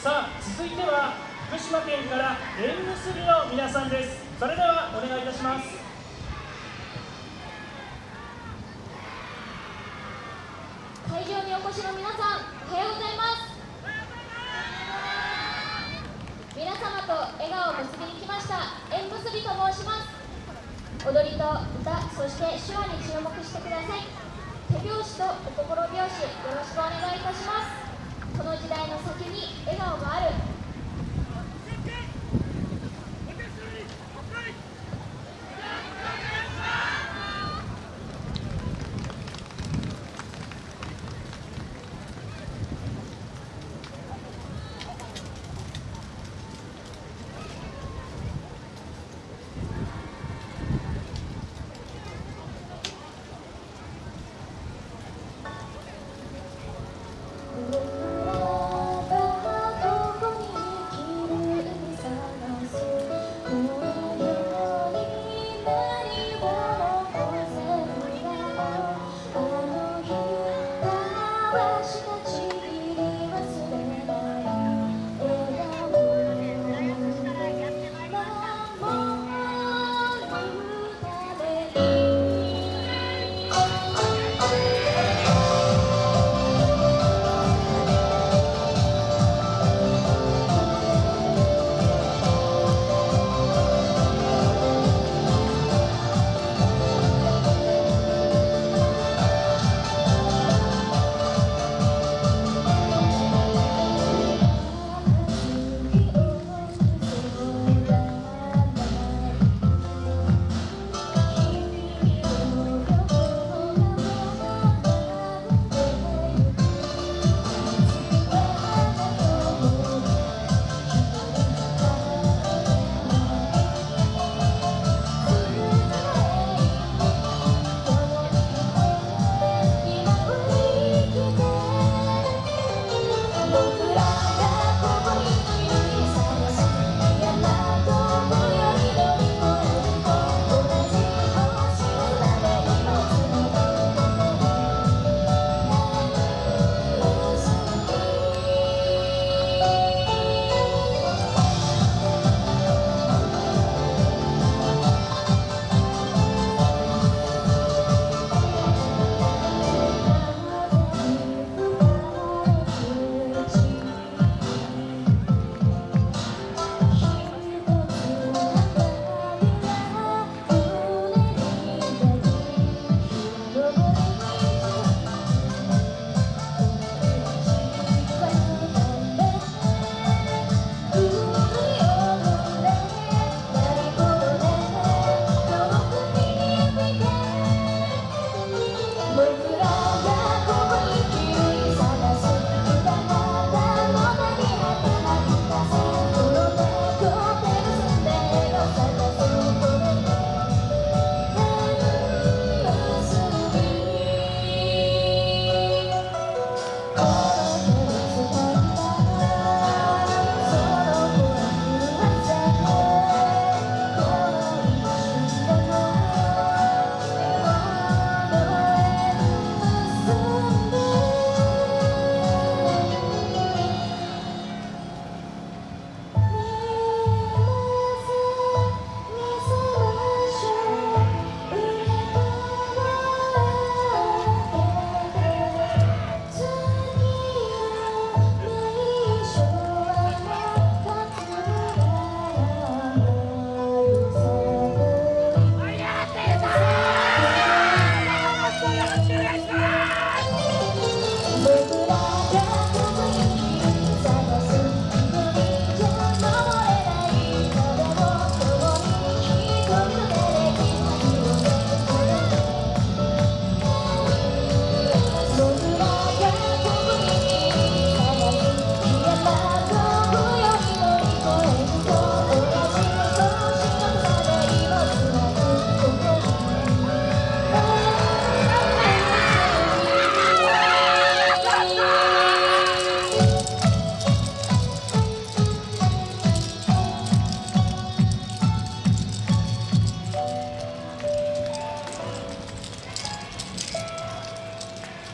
さあ続いては福島県から縁結びの皆さんです。それではお願いいたします。会場にお越しの皆さんおはようございます。皆様と笑顔を結びに来ました縁結びと申します。踊りと歌そして手話に注目してください。手拍子とお心拍子よろしくお願いいたします。この時代のに笑顔がある。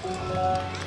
Música